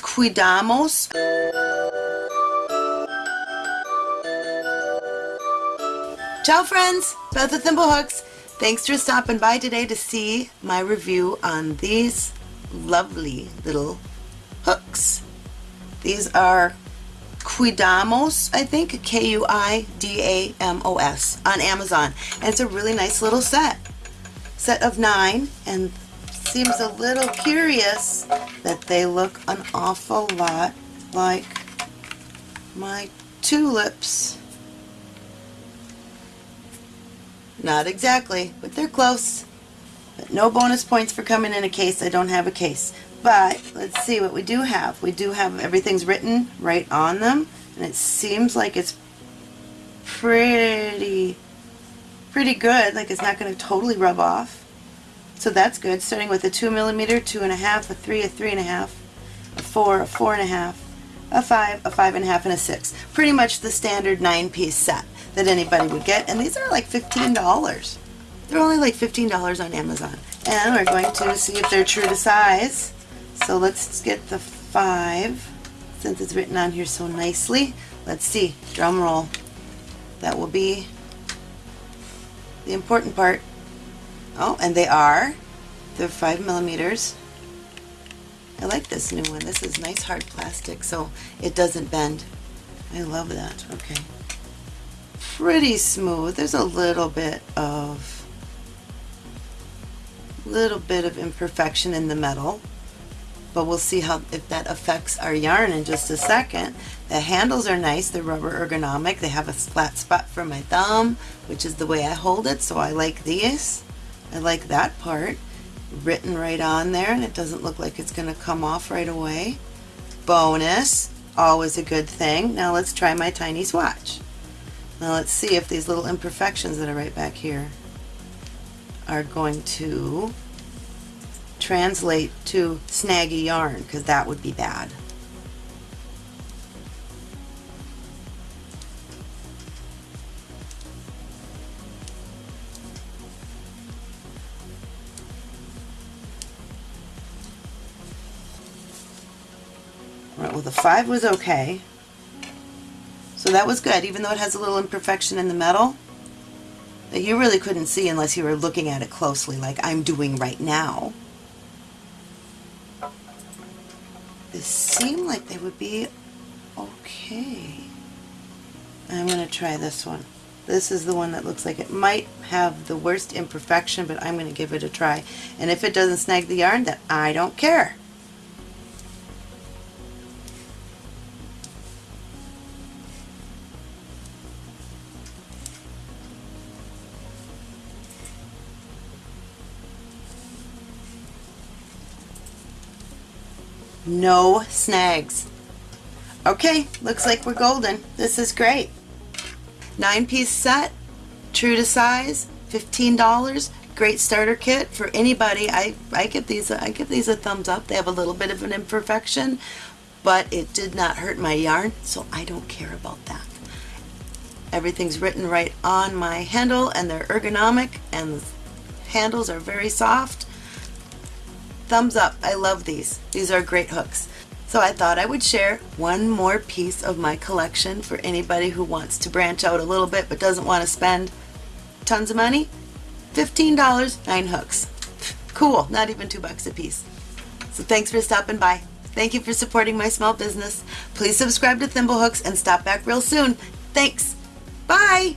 Kuidamos. Ciao friends, Beth with Thimblehooks. Thanks for stopping by today to see my review on these lovely little hooks. These are Kuidamos, I think, K-U-I-D-A-M-O-S on Amazon. And it's a really nice little set. Set of nine and seems a little curious that they look an awful lot like my tulips. Not exactly, but they're close. But no bonus points for coming in a case. I don't have a case. But let's see what we do have. We do have everything's written right on them. And it seems like it's pretty, pretty good. Like it's not going to totally rub off. So that's good. Starting with a 2 millimeter, 2.5, a 3, a 3.5, a 4, a 4.5, a 5, a 5.5, and a 6. Pretty much the standard 9-piece set that anybody would get. And these are like $15. They're only like $15 on Amazon. And we're going to see if they're true to size. So let's get the 5, since it's written on here so nicely. Let's see, drum roll. That will be the important part. Oh, and they are. They're 5 millimeters. I like this new one. This is nice hard plastic so it doesn't bend. I love that. Okay pretty smooth. There's a little bit of little bit of imperfection in the metal but we'll see how if that affects our yarn in just a second. The handles are nice, they're rubber ergonomic, they have a flat spot for my thumb, which is the way I hold it, so I like these. I like that part. Written right on there, and it doesn't look like it's going to come off right away. Bonus, always a good thing. Now let's try my tiny swatch. Now let's see if these little imperfections that are right back here are going to translate to snaggy yarn because that would be bad. Well the 5 was okay. So that was good, even though it has a little imperfection in the metal that you really couldn't see unless you were looking at it closely like I'm doing right now. This seemed like they would be okay. I'm going to try this one. This is the one that looks like it might have the worst imperfection, but I'm going to give it a try. And if it doesn't snag the yarn, then I don't care. No snags. Okay, looks like we're golden. This is great. Nine piece set, true to size, $15. Great starter kit for anybody. I, I give these I give these a thumbs up. They have a little bit of an imperfection, but it did not hurt my yarn, so I don't care about that. Everything's written right on my handle and they're ergonomic and the handles are very soft thumbs up. I love these. These are great hooks. So I thought I would share one more piece of my collection for anybody who wants to branch out a little bit but doesn't want to spend tons of money. $15, nine hooks. Cool, not even two bucks a piece. So thanks for stopping by. Thank you for supporting my small business. Please subscribe to Thimblehooks and stop back real soon. Thanks. Bye.